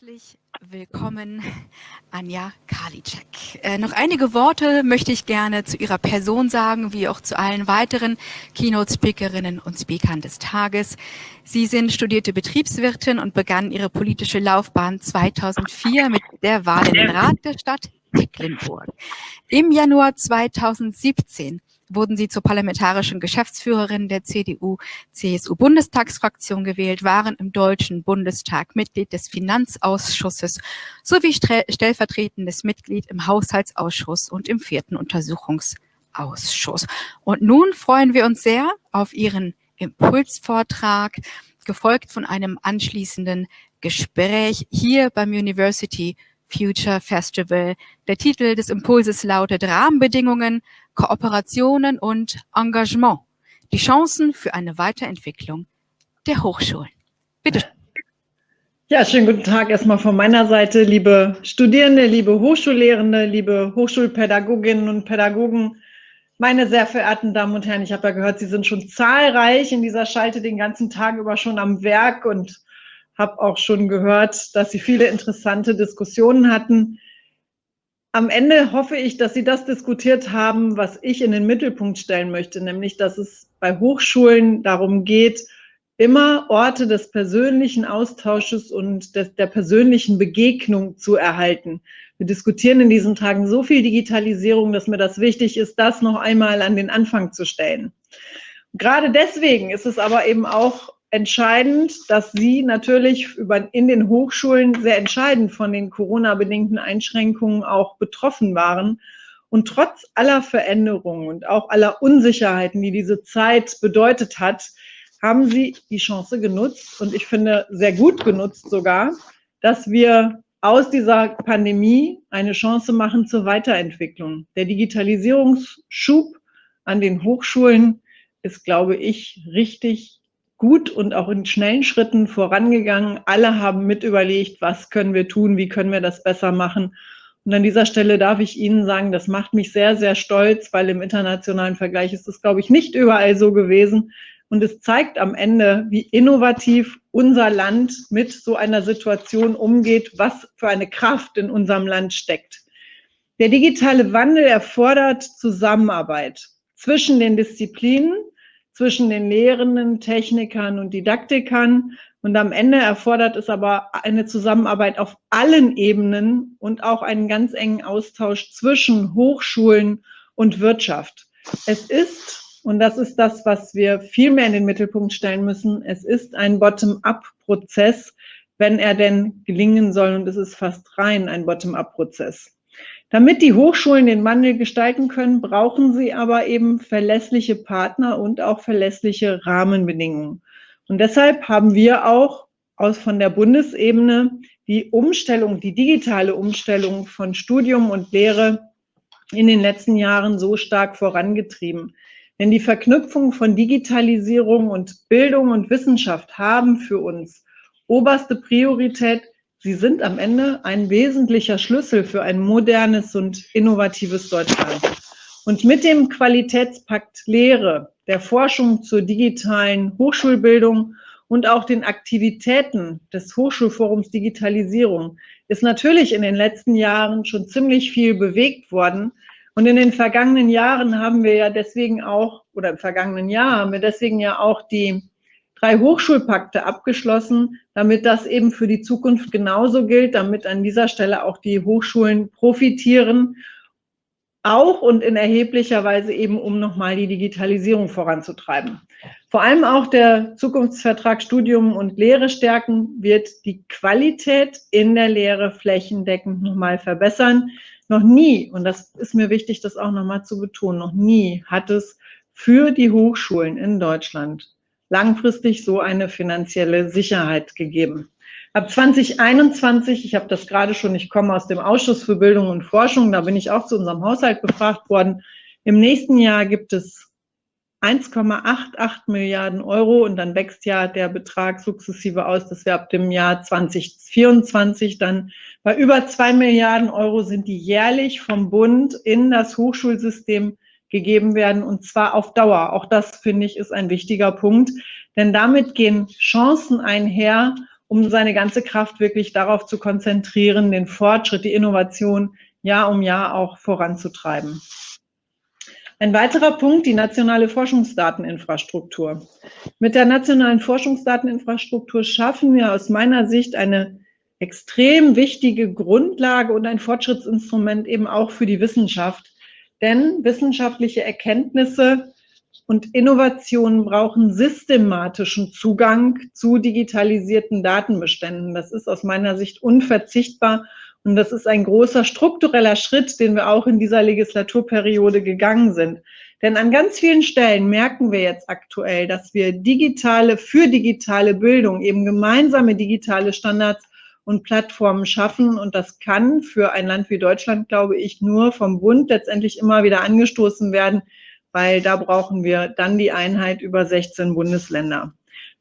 Herzlich willkommen, Anja Karliczek. Äh, noch einige Worte möchte ich gerne zu Ihrer Person sagen, wie auch zu allen weiteren Keynote-Speakerinnen und Speakern des Tages. Sie sind studierte Betriebswirtin und begannen Ihre politische Laufbahn 2004 mit der Wahl in den Rat der Stadt Tecklenburg. Im Januar 2017 wurden sie zur parlamentarischen Geschäftsführerin der CDU-CSU-Bundestagsfraktion gewählt, waren im Deutschen Bundestag Mitglied des Finanzausschusses sowie stellvertretendes Mitglied im Haushaltsausschuss und im vierten Untersuchungsausschuss. Und nun freuen wir uns sehr auf Ihren Impulsvortrag, gefolgt von einem anschließenden Gespräch hier beim University Future Festival. Der Titel des Impulses lautet Rahmenbedingungen, Kooperationen und Engagement. Die Chancen für eine Weiterentwicklung der Hochschulen. Bitte. Ja, schönen guten Tag erstmal von meiner Seite, liebe Studierende, liebe Hochschullehrende, liebe Hochschulpädagoginnen und Pädagogen, meine sehr verehrten Damen und Herren, ich habe ja gehört, Sie sind schon zahlreich in dieser Schalte den ganzen Tag über schon am Werk und habe auch schon gehört, dass Sie viele interessante Diskussionen hatten. Am Ende hoffe ich, dass Sie das diskutiert haben, was ich in den Mittelpunkt stellen möchte, nämlich dass es bei Hochschulen darum geht, immer Orte des persönlichen Austausches und des, der persönlichen Begegnung zu erhalten. Wir diskutieren in diesen Tagen so viel Digitalisierung, dass mir das wichtig ist, das noch einmal an den Anfang zu stellen. Gerade deswegen ist es aber eben auch entscheidend, dass Sie natürlich über, in den Hochschulen sehr entscheidend von den Corona-bedingten Einschränkungen auch betroffen waren. Und trotz aller Veränderungen und auch aller Unsicherheiten, die diese Zeit bedeutet hat, haben Sie die Chance genutzt und ich finde sehr gut genutzt sogar, dass wir aus dieser Pandemie eine Chance machen zur Weiterentwicklung. Der Digitalisierungsschub an den Hochschulen ist, glaube ich, richtig gut und auch in schnellen Schritten vorangegangen. Alle haben mit überlegt, was können wir tun, wie können wir das besser machen. Und an dieser Stelle darf ich Ihnen sagen, das macht mich sehr, sehr stolz, weil im internationalen Vergleich ist es, glaube ich, nicht überall so gewesen. Und es zeigt am Ende, wie innovativ unser Land mit so einer Situation umgeht, was für eine Kraft in unserem Land steckt. Der digitale Wandel erfordert Zusammenarbeit zwischen den Disziplinen, zwischen den Lehrenden, Technikern und Didaktikern. Und am Ende erfordert es aber eine Zusammenarbeit auf allen Ebenen und auch einen ganz engen Austausch zwischen Hochschulen und Wirtschaft. Es ist, und das ist das, was wir viel mehr in den Mittelpunkt stellen müssen, es ist ein Bottom-up-Prozess, wenn er denn gelingen soll. Und es ist fast rein ein Bottom-up-Prozess. Damit die Hochschulen den Wandel gestalten können, brauchen sie aber eben verlässliche Partner und auch verlässliche Rahmenbedingungen. Und deshalb haben wir auch aus von der Bundesebene die Umstellung, die digitale Umstellung von Studium und Lehre in den letzten Jahren so stark vorangetrieben. Denn die Verknüpfung von Digitalisierung und Bildung und Wissenschaft haben für uns oberste Priorität, Sie sind am Ende ein wesentlicher Schlüssel für ein modernes und innovatives Deutschland. Und mit dem Qualitätspakt Lehre, der Forschung zur digitalen Hochschulbildung und auch den Aktivitäten des Hochschulforums Digitalisierung ist natürlich in den letzten Jahren schon ziemlich viel bewegt worden. Und in den vergangenen Jahren haben wir ja deswegen auch, oder im vergangenen Jahr haben wir deswegen ja auch die drei Hochschulpakte abgeschlossen, damit das eben für die Zukunft genauso gilt, damit an dieser Stelle auch die Hochschulen profitieren, auch und in erheblicher Weise eben, um nochmal die Digitalisierung voranzutreiben. Vor allem auch der Zukunftsvertrag Studium und Lehre stärken wird die Qualität in der Lehre flächendeckend nochmal verbessern. Noch nie, und das ist mir wichtig, das auch nochmal zu betonen, noch nie hat es für die Hochschulen in Deutschland langfristig so eine finanzielle Sicherheit gegeben. Ab 2021, ich habe das gerade schon, ich komme aus dem Ausschuss für Bildung und Forschung, da bin ich auch zu unserem Haushalt befragt worden. Im nächsten Jahr gibt es 1,88 Milliarden Euro und dann wächst ja der Betrag sukzessive aus, dass wir ab dem Jahr 2024 dann bei über zwei Milliarden Euro sind, die jährlich vom Bund in das Hochschulsystem gegeben werden und zwar auf Dauer. Auch das finde ich ist ein wichtiger Punkt, denn damit gehen Chancen einher um seine ganze Kraft wirklich darauf zu konzentrieren, den Fortschritt, die Innovation Jahr um Jahr auch voranzutreiben. Ein weiterer Punkt, die nationale Forschungsdateninfrastruktur. Mit der nationalen Forschungsdateninfrastruktur schaffen wir aus meiner Sicht eine extrem wichtige Grundlage und ein Fortschrittsinstrument eben auch für die Wissenschaft. Denn wissenschaftliche Erkenntnisse und Innovationen brauchen systematischen Zugang zu digitalisierten Datenbeständen. Das ist aus meiner Sicht unverzichtbar und das ist ein großer struktureller Schritt, den wir auch in dieser Legislaturperiode gegangen sind. Denn an ganz vielen Stellen merken wir jetzt aktuell, dass wir digitale, für digitale Bildung eben gemeinsame digitale Standards und Plattformen schaffen. Und das kann für ein Land wie Deutschland, glaube ich, nur vom Bund letztendlich immer wieder angestoßen werden, weil da brauchen wir dann die Einheit über 16 Bundesländer.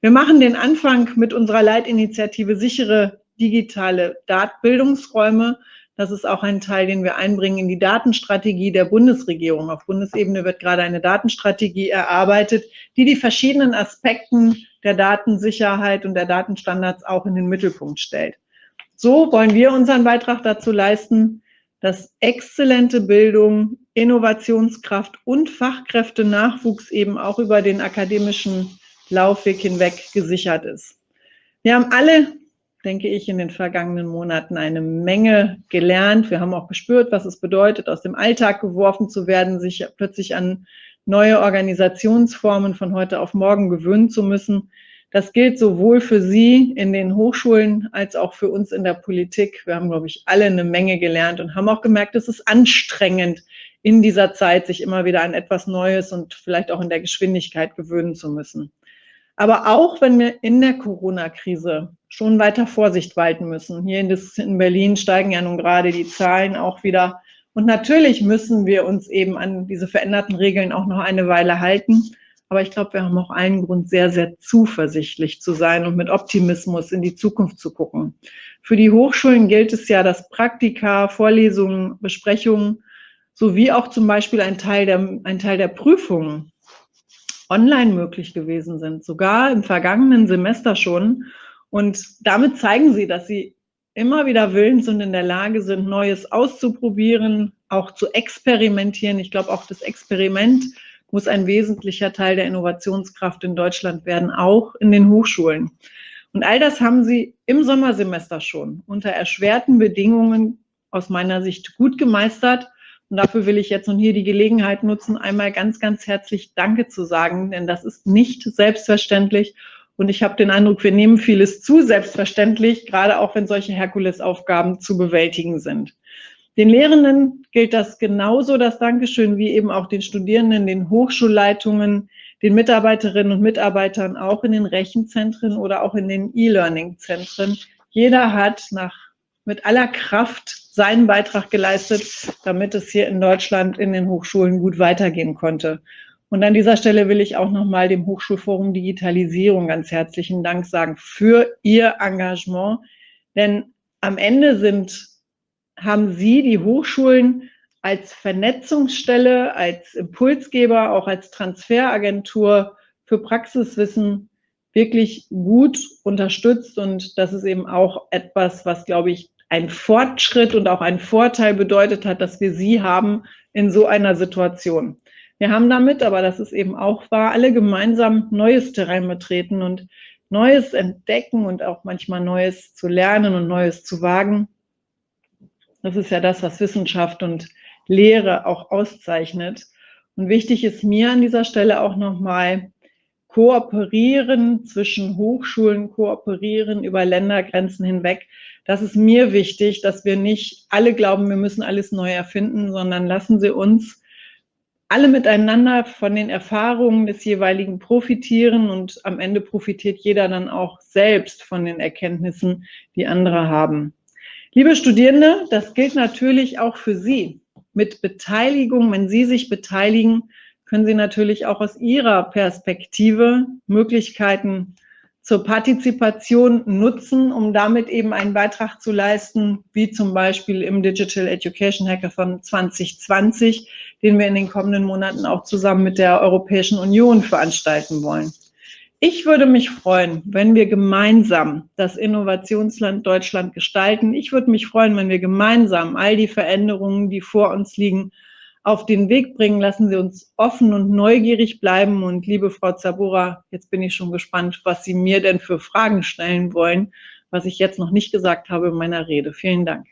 Wir machen den Anfang mit unserer Leitinitiative sichere digitale Bildungsräume. Das ist auch ein Teil, den wir einbringen in die Datenstrategie der Bundesregierung. Auf Bundesebene wird gerade eine Datenstrategie erarbeitet, die die verschiedenen Aspekten der Datensicherheit und der Datenstandards auch in den Mittelpunkt stellt. So wollen wir unseren Beitrag dazu leisten, dass exzellente Bildung, Innovationskraft und Fachkräftenachwuchs eben auch über den akademischen Laufweg hinweg gesichert ist. Wir haben alle, denke ich, in den vergangenen Monaten eine Menge gelernt. Wir haben auch gespürt, was es bedeutet, aus dem Alltag geworfen zu werden, sich plötzlich an neue Organisationsformen von heute auf morgen gewöhnen zu müssen. Das gilt sowohl für Sie in den Hochschulen als auch für uns in der Politik. Wir haben, glaube ich, alle eine Menge gelernt und haben auch gemerkt, es ist anstrengend, in dieser Zeit sich immer wieder an etwas Neues und vielleicht auch in der Geschwindigkeit gewöhnen zu müssen. Aber auch wenn wir in der Corona-Krise schon weiter Vorsicht walten müssen. Hier in Berlin steigen ja nun gerade die Zahlen auch wieder. Und natürlich müssen wir uns eben an diese veränderten Regeln auch noch eine Weile halten. Aber ich glaube, wir haben auch allen Grund, sehr, sehr zuversichtlich zu sein und mit Optimismus in die Zukunft zu gucken. Für die Hochschulen gilt es ja, dass Praktika, Vorlesungen, Besprechungen sowie auch zum Beispiel ein Teil der, ein Teil der Prüfungen online möglich gewesen sind, sogar im vergangenen Semester schon. Und damit zeigen sie, dass sie immer wieder willens und in der Lage sind, Neues auszuprobieren, auch zu experimentieren. Ich glaube, auch das Experiment muss ein wesentlicher Teil der Innovationskraft in Deutschland werden, auch in den Hochschulen. Und all das haben sie im Sommersemester schon unter erschwerten Bedingungen aus meiner Sicht gut gemeistert. Und dafür will ich jetzt nun hier die Gelegenheit nutzen, einmal ganz, ganz herzlich Danke zu sagen, denn das ist nicht selbstverständlich. Und ich habe den Eindruck, wir nehmen vieles zu selbstverständlich, gerade auch wenn solche Herkulesaufgaben zu bewältigen sind. Den Lehrenden gilt das genauso, das Dankeschön, wie eben auch den Studierenden, den Hochschulleitungen, den Mitarbeiterinnen und Mitarbeitern auch in den Rechenzentren oder auch in den E-Learning-Zentren. Jeder hat nach, mit aller Kraft seinen Beitrag geleistet, damit es hier in Deutschland in den Hochschulen gut weitergehen konnte. Und an dieser Stelle will ich auch nochmal dem Hochschulforum Digitalisierung ganz herzlichen Dank sagen für Ihr Engagement. Denn am Ende sind haben Sie die Hochschulen als Vernetzungsstelle, als Impulsgeber, auch als Transferagentur für Praxiswissen wirklich gut unterstützt. Und das ist eben auch etwas, was, glaube ich, ein Fortschritt und auch ein Vorteil bedeutet hat, dass wir Sie haben in so einer Situation. Wir haben damit, aber das ist eben auch wahr, alle gemeinsam neues Terrain betreten und Neues entdecken und auch manchmal Neues zu lernen und Neues zu wagen. Das ist ja das, was Wissenschaft und Lehre auch auszeichnet. Und wichtig ist mir an dieser Stelle auch nochmal, kooperieren zwischen Hochschulen, kooperieren über Ländergrenzen hinweg. Das ist mir wichtig, dass wir nicht alle glauben, wir müssen alles neu erfinden, sondern lassen Sie uns alle miteinander von den Erfahrungen des jeweiligen profitieren und am Ende profitiert jeder dann auch selbst von den Erkenntnissen, die andere haben. Liebe Studierende, das gilt natürlich auch für Sie. Mit Beteiligung, wenn Sie sich beteiligen, können Sie natürlich auch aus Ihrer Perspektive Möglichkeiten zur Partizipation nutzen, um damit eben einen Beitrag zu leisten, wie zum Beispiel im Digital Education Hackathon 2020, den wir in den kommenden Monaten auch zusammen mit der Europäischen Union veranstalten wollen. Ich würde mich freuen, wenn wir gemeinsam das Innovationsland Deutschland gestalten. Ich würde mich freuen, wenn wir gemeinsam all die Veränderungen, die vor uns liegen, auf den Weg bringen. Lassen Sie uns offen und neugierig bleiben. Und liebe Frau Zabora, jetzt bin ich schon gespannt, was Sie mir denn für Fragen stellen wollen, was ich jetzt noch nicht gesagt habe in meiner Rede. Vielen Dank.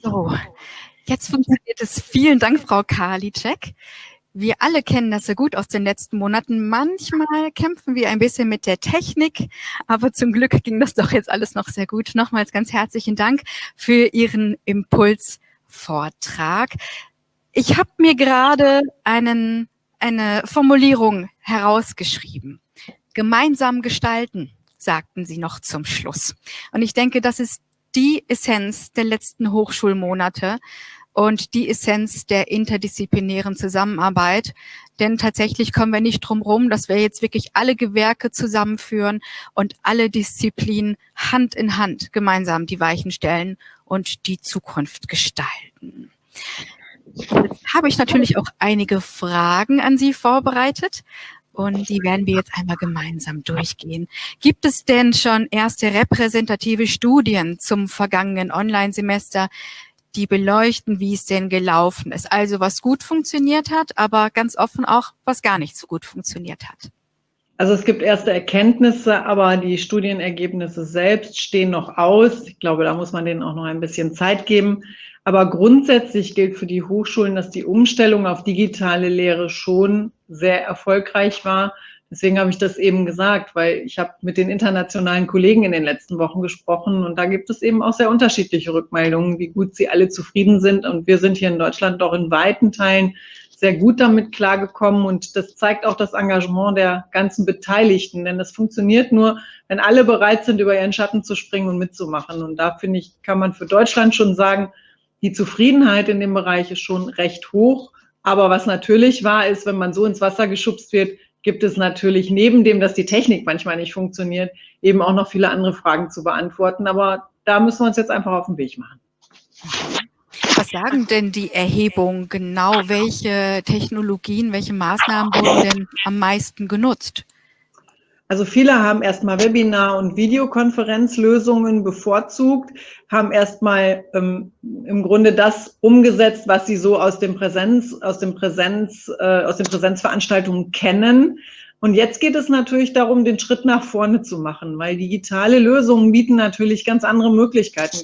So, jetzt funktioniert es. Vielen Dank, Frau Karliczek. Wir alle kennen das sehr gut aus den letzten Monaten. Manchmal kämpfen wir ein bisschen mit der Technik, aber zum Glück ging das doch jetzt alles noch sehr gut. Nochmals ganz herzlichen Dank für Ihren Impulsvortrag. Ich habe mir gerade eine Formulierung herausgeschrieben. Gemeinsam gestalten, sagten Sie noch zum Schluss. Und ich denke, das ist die Essenz der letzten Hochschulmonate und die Essenz der interdisziplinären Zusammenarbeit. Denn tatsächlich kommen wir nicht drum rum, dass wir jetzt wirklich alle Gewerke zusammenführen und alle Disziplinen Hand in Hand gemeinsam die Weichen stellen und die Zukunft gestalten. Habe ich natürlich auch einige Fragen an Sie vorbereitet und die werden wir jetzt einmal gemeinsam durchgehen. Gibt es denn schon erste repräsentative Studien zum vergangenen Online-Semester, die beleuchten, wie es denn gelaufen ist? Also was gut funktioniert hat, aber ganz offen auch, was gar nicht so gut funktioniert hat. Also es gibt erste Erkenntnisse, aber die Studienergebnisse selbst stehen noch aus. Ich glaube, da muss man denen auch noch ein bisschen Zeit geben. Aber grundsätzlich gilt für die Hochschulen, dass die Umstellung auf digitale Lehre schon sehr erfolgreich war. Deswegen habe ich das eben gesagt, weil ich habe mit den internationalen Kollegen in den letzten Wochen gesprochen und da gibt es eben auch sehr unterschiedliche Rückmeldungen, wie gut sie alle zufrieden sind. Und wir sind hier in Deutschland doch in weiten Teilen sehr gut damit klargekommen und das zeigt auch das Engagement der ganzen Beteiligten, denn das funktioniert nur, wenn alle bereit sind, über ihren Schatten zu springen und mitzumachen. Und da finde ich, kann man für Deutschland schon sagen, die Zufriedenheit in dem Bereich ist schon recht hoch. Aber was natürlich wahr ist, wenn man so ins Wasser geschubst wird, gibt es natürlich neben dem, dass die Technik manchmal nicht funktioniert, eben auch noch viele andere Fragen zu beantworten. Aber da müssen wir uns jetzt einfach auf den Weg machen. Was sagen denn die Erhebungen genau? Welche Technologien, welche Maßnahmen wurden denn am meisten genutzt? Also viele haben erstmal Webinar- und Videokonferenzlösungen bevorzugt, haben erstmal ähm, im Grunde das umgesetzt, was sie so aus dem Präsenz, aus dem Präsenz, äh, aus den Präsenzveranstaltungen kennen. Und jetzt geht es natürlich darum, den Schritt nach vorne zu machen, weil digitale Lösungen bieten natürlich ganz andere Möglichkeiten,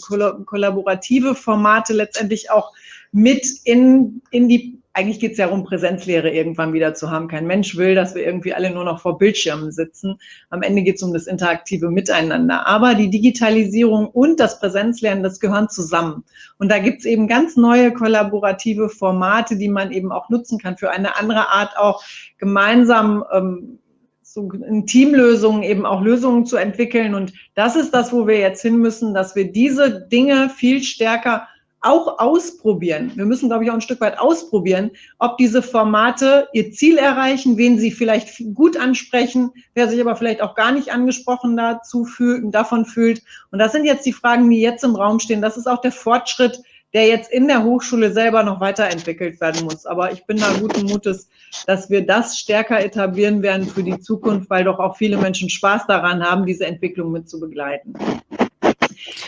kollaborative Formate letztendlich auch mit in, in die eigentlich geht es ja darum, Präsenzlehre irgendwann wieder zu haben. Kein Mensch will, dass wir irgendwie alle nur noch vor Bildschirmen sitzen. Am Ende geht es um das interaktive Miteinander. Aber die Digitalisierung und das Präsenzlernen, das gehören zusammen. Und da gibt es eben ganz neue kollaborative Formate, die man eben auch nutzen kann für eine andere Art auch gemeinsam ähm, so in Teamlösungen eben auch Lösungen zu entwickeln. Und das ist das, wo wir jetzt hin müssen, dass wir diese Dinge viel stärker auch ausprobieren. Wir müssen, glaube ich, auch ein Stück weit ausprobieren, ob diese Formate ihr Ziel erreichen, wen sie vielleicht gut ansprechen, wer sich aber vielleicht auch gar nicht angesprochen dazu fühlt, davon fühlt. Und das sind jetzt die Fragen, die jetzt im Raum stehen. Das ist auch der Fortschritt, der jetzt in der Hochschule selber noch weiterentwickelt werden muss. Aber ich bin da guten Mutes, dass wir das stärker etablieren werden für die Zukunft, weil doch auch viele Menschen Spaß daran haben, diese Entwicklung mit zu begleiten.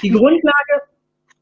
Die Grundlage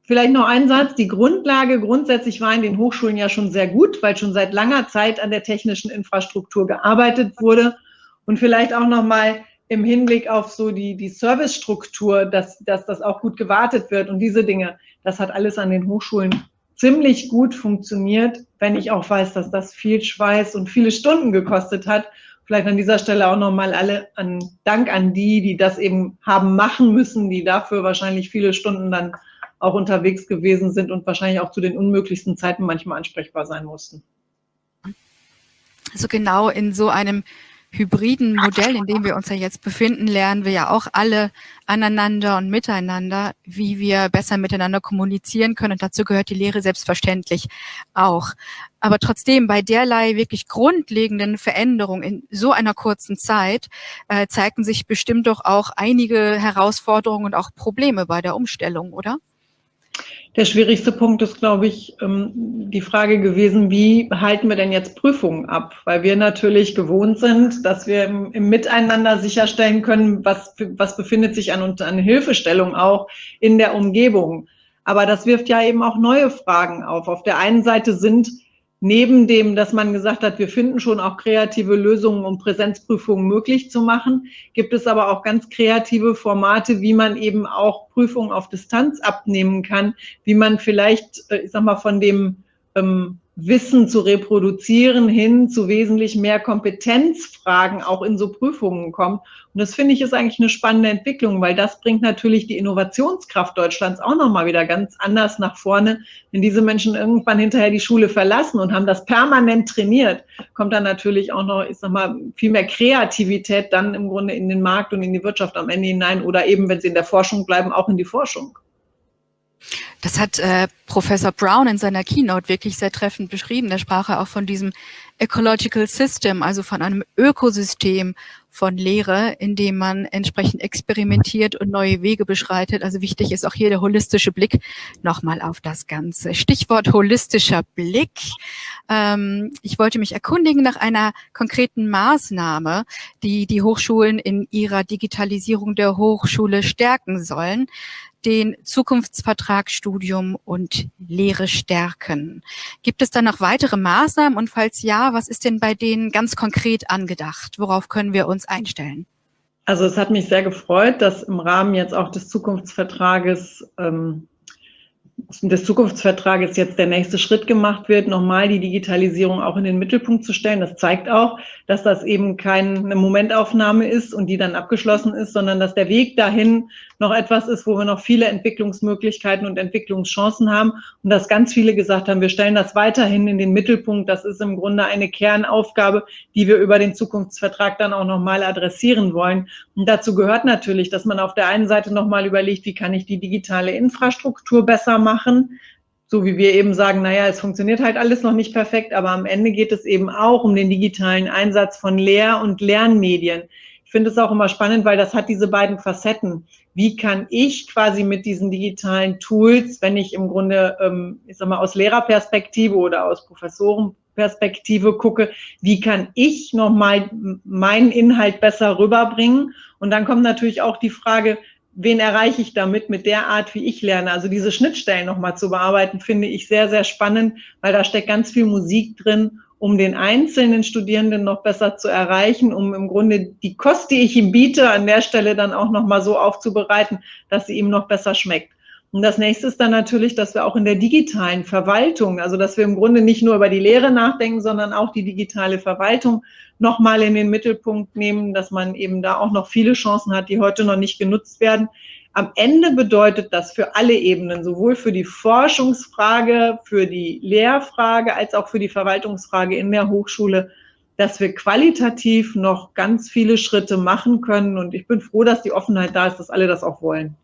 Vielleicht noch ein Satz. Die Grundlage grundsätzlich war in den Hochschulen ja schon sehr gut, weil schon seit langer Zeit an der technischen Infrastruktur gearbeitet wurde. Und vielleicht auch noch mal im Hinblick auf so die, die Servicestruktur, dass, dass das auch gut gewartet wird und diese Dinge. Das hat alles an den Hochschulen ziemlich gut funktioniert, wenn ich auch weiß, dass das viel Schweiß und viele Stunden gekostet hat. Vielleicht an dieser Stelle auch nochmal alle an Dank an die, die das eben haben machen müssen, die dafür wahrscheinlich viele Stunden dann auch unterwegs gewesen sind und wahrscheinlich auch zu den unmöglichsten Zeiten manchmal ansprechbar sein mussten. Also genau in so einem hybriden Modell, in dem wir uns ja jetzt befinden, lernen wir ja auch alle aneinander und miteinander, wie wir besser miteinander kommunizieren können. Und dazu gehört die Lehre selbstverständlich auch. Aber trotzdem, bei derlei wirklich grundlegenden Veränderungen in so einer kurzen Zeit äh, zeigten sich bestimmt doch auch einige Herausforderungen und auch Probleme bei der Umstellung, oder? Der schwierigste Punkt ist, glaube ich, ähm, die Frage gewesen, wie halten wir denn jetzt Prüfungen ab? Weil wir natürlich gewohnt sind, dass wir im, Miteinander sicherstellen können, was, was befindet sich an, an Hilfestellung auch in der Umgebung. Aber das wirft ja eben auch neue Fragen auf. Auf der einen Seite sind neben dem, dass man gesagt hat, wir finden schon auch kreative Lösungen, um Präsenzprüfungen möglich zu machen, gibt es aber auch ganz kreative Formate, wie man eben auch Prüfungen auf Distanz abnehmen kann, wie man vielleicht, äh, ich sag mal, von dem ähm, Wissen zu reproduzieren hin zu wesentlich mehr Kompetenzfragen auch in so Prüfungen kommt. Und das finde ich ist eigentlich eine spannende Entwicklung, weil das bringt natürlich die Innovationskraft Deutschlands auch nochmal wieder ganz anders nach vorne. Wenn diese Menschen irgendwann hinterher die Schule verlassen und haben das permanent trainiert, kommt dann natürlich auch noch, ich sag mal, viel mehr Kreativität dann im Grunde in den Markt und in die Wirtschaft am Ende hinein oder eben, wenn sie in der Forschung bleiben, auch in die Forschung. Das hat äh, Professor Brown in seiner Keynote wirklich sehr treffend beschrieben. Da sprach er auch von diesem Ecological System, also von einem Ökosystem von Lehre, in dem man entsprechend experimentiert und neue Wege beschreitet. Also wichtig ist auch hier der holistische Blick nochmal auf das Ganze. Stichwort holistischer Blick. Ähm, ich wollte mich erkundigen nach einer konkreten Maßnahme, die die Hochschulen in ihrer Digitalisierung der Hochschule stärken sollen den Zukunftsvertrag Studium und Lehre stärken. Gibt es da noch weitere Maßnahmen und falls ja, was ist denn bei denen ganz konkret angedacht? Worauf können wir uns einstellen? Also es hat mich sehr gefreut, dass im Rahmen jetzt auch des Zukunftsvertrages ähm, des Zukunftsvertrages jetzt der nächste Schritt gemacht wird, nochmal die Digitalisierung auch in den Mittelpunkt zu stellen. Das zeigt auch, dass das eben keine Momentaufnahme ist und die dann abgeschlossen ist, sondern dass der Weg dahin noch etwas ist, wo wir noch viele Entwicklungsmöglichkeiten und Entwicklungschancen haben und dass ganz viele gesagt haben, wir stellen das weiterhin in den Mittelpunkt. Das ist im Grunde eine Kernaufgabe, die wir über den Zukunftsvertrag dann auch nochmal adressieren wollen. Und dazu gehört natürlich, dass man auf der einen Seite nochmal überlegt, wie kann ich die digitale Infrastruktur besser machen, so wie wir eben sagen, naja, es funktioniert halt alles noch nicht perfekt, aber am Ende geht es eben auch um den digitalen Einsatz von Lehr- und Lernmedien. Ich finde es auch immer spannend, weil das hat diese beiden Facetten. Wie kann ich quasi mit diesen digitalen Tools, wenn ich im Grunde, ähm, ich sag mal, aus Lehrerperspektive oder aus Professorenperspektive gucke, wie kann ich nochmal meinen Inhalt besser rüberbringen? Und dann kommt natürlich auch die Frage, wen erreiche ich damit mit der Art, wie ich lerne? Also diese Schnittstellen nochmal zu bearbeiten, finde ich sehr, sehr spannend, weil da steckt ganz viel Musik drin um den einzelnen Studierenden noch besser zu erreichen, um im Grunde die Kost, die ich ihm biete, an der Stelle dann auch nochmal so aufzubereiten, dass sie ihm noch besser schmeckt. Und das nächste ist dann natürlich, dass wir auch in der digitalen Verwaltung, also dass wir im Grunde nicht nur über die Lehre nachdenken, sondern auch die digitale Verwaltung nochmal in den Mittelpunkt nehmen, dass man eben da auch noch viele Chancen hat, die heute noch nicht genutzt werden. Am Ende bedeutet das für alle Ebenen, sowohl für die Forschungsfrage, für die Lehrfrage als auch für die Verwaltungsfrage in der Hochschule, dass wir qualitativ noch ganz viele Schritte machen können. Und ich bin froh, dass die Offenheit da ist, dass alle das auch wollen.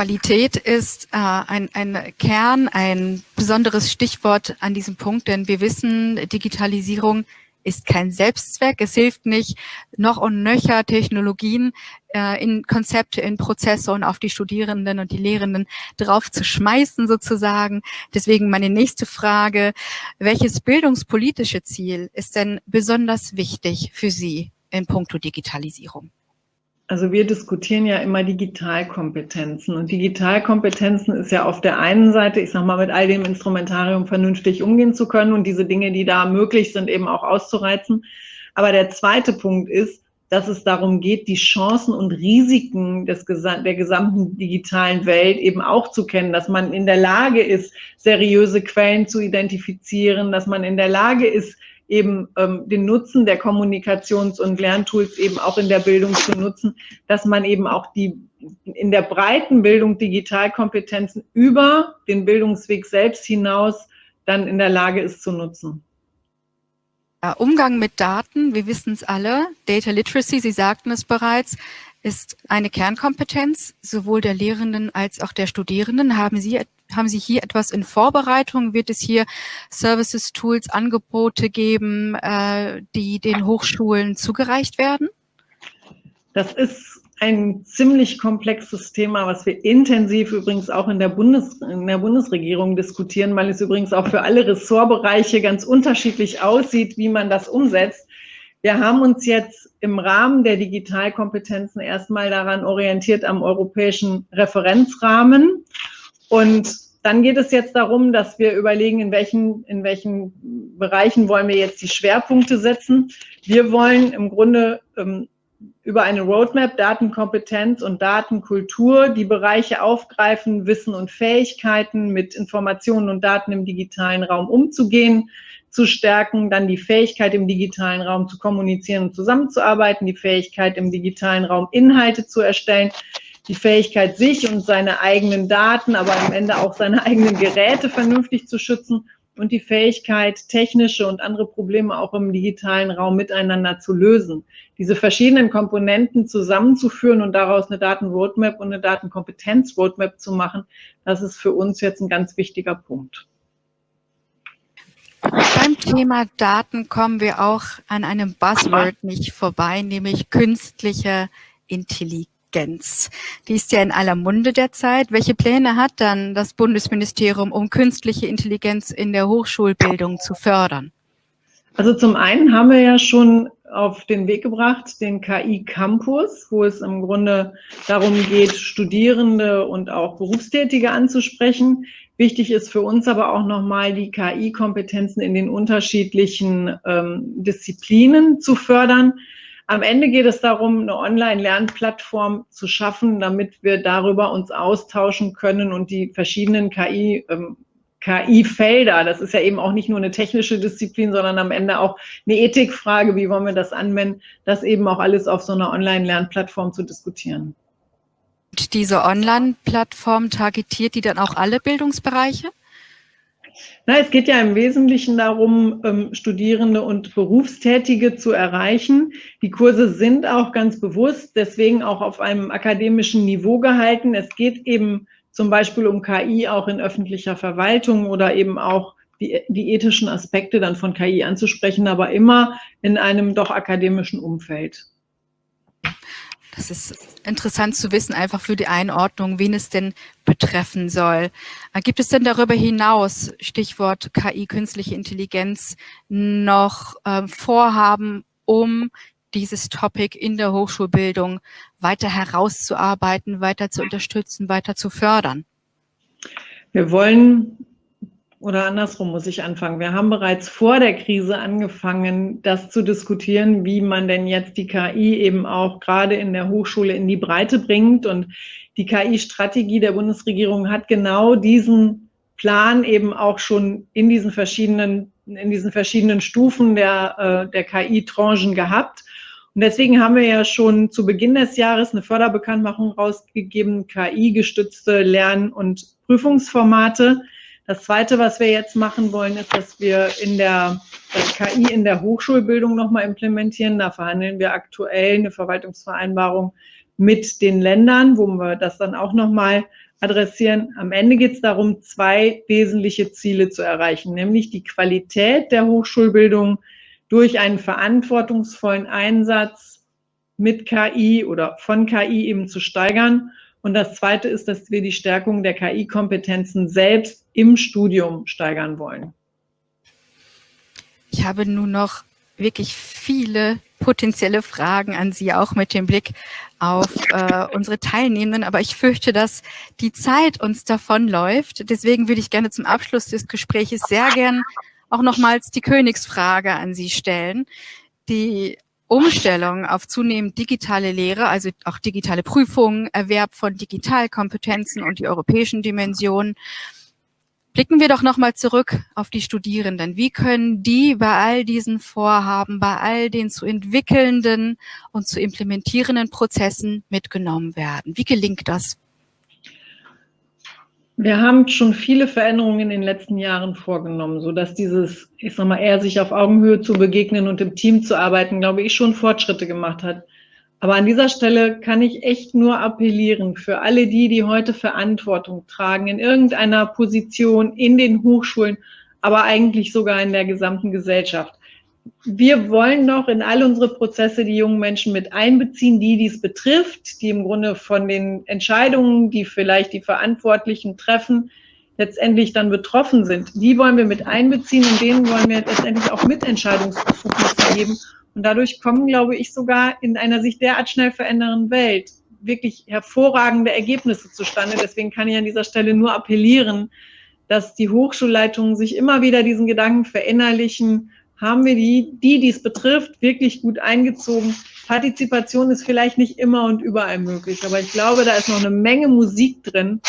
Qualität ist äh, ein, ein Kern, ein besonderes Stichwort an diesem Punkt, denn wir wissen, Digitalisierung ist kein Selbstzweck. Es hilft nicht, noch und nöcher Technologien äh, in Konzepte, in Prozesse und auf die Studierenden und die Lehrenden drauf zu schmeißen sozusagen. Deswegen meine nächste Frage, welches bildungspolitische Ziel ist denn besonders wichtig für Sie in puncto Digitalisierung? Also wir diskutieren ja immer Digitalkompetenzen und Digitalkompetenzen ist ja auf der einen Seite, ich sag mal, mit all dem Instrumentarium vernünftig umgehen zu können und diese Dinge, die da möglich sind, eben auch auszureizen. Aber der zweite Punkt ist, dass es darum geht, die Chancen und Risiken des, der gesamten digitalen Welt eben auch zu kennen, dass man in der Lage ist, seriöse Quellen zu identifizieren, dass man in der Lage ist, eben ähm, den Nutzen der Kommunikations- und Lerntools eben auch in der Bildung zu nutzen, dass man eben auch die in der breiten Bildung Digitalkompetenzen über den Bildungsweg selbst hinaus dann in der Lage ist zu nutzen. Umgang mit Daten, wir wissen es alle, Data Literacy, Sie sagten es bereits, ist eine Kernkompetenz sowohl der Lehrenden als auch der Studierenden. Haben Sie, haben Sie hier etwas in Vorbereitung? Wird es hier Services, Tools, Angebote geben, äh, die den Hochschulen zugereicht werden? Das ist ein ziemlich komplexes Thema, was wir intensiv übrigens auch in der, Bundes, in der Bundesregierung diskutieren, weil es übrigens auch für alle Ressortbereiche ganz unterschiedlich aussieht, wie man das umsetzt. Wir haben uns jetzt im Rahmen der Digitalkompetenzen erstmal daran orientiert am europäischen Referenzrahmen. Und dann geht es jetzt darum, dass wir überlegen, in welchen, in welchen Bereichen wollen wir jetzt die Schwerpunkte setzen. Wir wollen im Grunde ähm, über eine Roadmap Datenkompetenz und Datenkultur die Bereiche aufgreifen, Wissen und Fähigkeiten mit Informationen und Daten im digitalen Raum umzugehen, zu stärken, dann die Fähigkeit im digitalen Raum zu kommunizieren und zusammenzuarbeiten, die Fähigkeit im digitalen Raum Inhalte zu erstellen, die Fähigkeit, sich und seine eigenen Daten, aber am Ende auch seine eigenen Geräte vernünftig zu schützen und die Fähigkeit, technische und andere Probleme auch im digitalen Raum miteinander zu lösen. Diese verschiedenen Komponenten zusammenzuführen und daraus eine Datenroadmap und eine Datenkompetenz-Roadmap zu machen, das ist für uns jetzt ein ganz wichtiger Punkt. Beim Thema Daten kommen wir auch an einem Buzzword nicht vorbei, nämlich künstliche Intelligenz. Die ist ja in aller Munde derzeit. Welche Pläne hat dann das Bundesministerium, um künstliche Intelligenz in der Hochschulbildung zu fördern? Also zum einen haben wir ja schon auf den Weg gebracht, den KI Campus, wo es im Grunde darum geht, Studierende und auch Berufstätige anzusprechen. Wichtig ist für uns aber auch nochmal die KI-Kompetenzen in den unterschiedlichen ähm, Disziplinen zu fördern. Am Ende geht es darum, eine Online-Lernplattform zu schaffen, damit wir darüber uns austauschen können und die verschiedenen KI ähm, KI-Felder. Das ist ja eben auch nicht nur eine technische Disziplin, sondern am Ende auch eine Ethikfrage, wie wollen wir das anwenden, das eben auch alles auf so einer Online-Lernplattform zu diskutieren. Und diese Online-Plattform targetiert die dann auch alle Bildungsbereiche? Na, es geht ja im Wesentlichen darum, ähm, Studierende und Berufstätige zu erreichen. Die Kurse sind auch ganz bewusst, deswegen auch auf einem akademischen Niveau gehalten. Es geht eben zum Beispiel um KI auch in öffentlicher Verwaltung oder eben auch die, die ethischen Aspekte dann von KI anzusprechen, aber immer in einem doch akademischen Umfeld. Das ist interessant zu wissen, einfach für die Einordnung, wen es denn betreffen soll. Äh, gibt es denn darüber hinaus, Stichwort KI, künstliche Intelligenz, noch äh, Vorhaben, um dieses Topic in der Hochschulbildung weiter herauszuarbeiten, weiter zu unterstützen, weiter zu fördern? Wir wollen, oder andersrum muss ich anfangen, wir haben bereits vor der Krise angefangen, das zu diskutieren, wie man denn jetzt die KI eben auch gerade in der Hochschule in die Breite bringt. Und die KI-Strategie der Bundesregierung hat genau diesen Plan eben auch schon in diesen verschiedenen, in diesen verschiedenen Stufen der, äh, der KI-Tranchen gehabt. Und deswegen haben wir ja schon zu Beginn des Jahres eine Förderbekanntmachung rausgegeben, KI-gestützte Lern- und Prüfungsformate. Das Zweite, was wir jetzt machen wollen, ist, dass wir in der KI in der Hochschulbildung nochmal implementieren. Da verhandeln wir aktuell eine Verwaltungsvereinbarung mit den Ländern, wo wir das dann auch nochmal adressieren. Am Ende geht es darum, zwei wesentliche Ziele zu erreichen, nämlich die Qualität der Hochschulbildung durch einen verantwortungsvollen Einsatz mit KI oder von KI eben zu steigern. Und das Zweite ist, dass wir die Stärkung der KI-Kompetenzen selbst im Studium steigern wollen. Ich habe nun noch wirklich viele potenzielle Fragen an Sie, auch mit dem Blick auf äh, unsere Teilnehmenden. Aber ich fürchte, dass die Zeit uns davonläuft. Deswegen würde ich gerne zum Abschluss des Gesprächs sehr gern auch nochmals die Königsfrage an Sie stellen. Die Umstellung auf zunehmend digitale Lehre, also auch digitale Prüfungen, Erwerb von Digitalkompetenzen und die europäischen Dimensionen. Blicken wir doch nochmal zurück auf die Studierenden. Wie können die bei all diesen Vorhaben, bei all den zu entwickelnden und zu implementierenden Prozessen mitgenommen werden? Wie gelingt das? Wir haben schon viele Veränderungen in den letzten Jahren vorgenommen, so dass dieses, ich sag mal, eher sich auf Augenhöhe zu begegnen und im Team zu arbeiten, glaube ich, schon Fortschritte gemacht hat. Aber an dieser Stelle kann ich echt nur appellieren für alle die, die heute Verantwortung tragen in irgendeiner Position in den Hochschulen, aber eigentlich sogar in der gesamten Gesellschaft wir wollen noch in all unsere Prozesse die jungen Menschen mit einbeziehen, die dies betrifft, die im Grunde von den Entscheidungen, die vielleicht die Verantwortlichen treffen, letztendlich dann betroffen sind. Die wollen wir mit einbeziehen und denen wollen wir letztendlich auch Mitentscheidungsbefugnisse geben. Und dadurch kommen, glaube ich, sogar in einer sich derart schnell verändernden Welt wirklich hervorragende Ergebnisse zustande. Deswegen kann ich an dieser Stelle nur appellieren, dass die Hochschulleitungen sich immer wieder diesen Gedanken verinnerlichen haben wir die, die dies betrifft, wirklich gut eingezogen. Partizipation ist vielleicht nicht immer und überall möglich, aber ich glaube, da ist noch eine Menge Musik drin.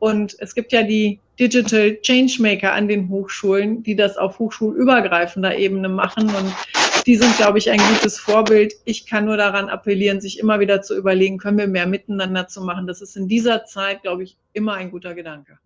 Und es gibt ja die Digital Changemaker an den Hochschulen, die das auf hochschulübergreifender Ebene machen. Und die sind, glaube ich, ein gutes Vorbild. Ich kann nur daran appellieren, sich immer wieder zu überlegen, können wir mehr miteinander zu machen. Das ist in dieser Zeit, glaube ich, immer ein guter Gedanke.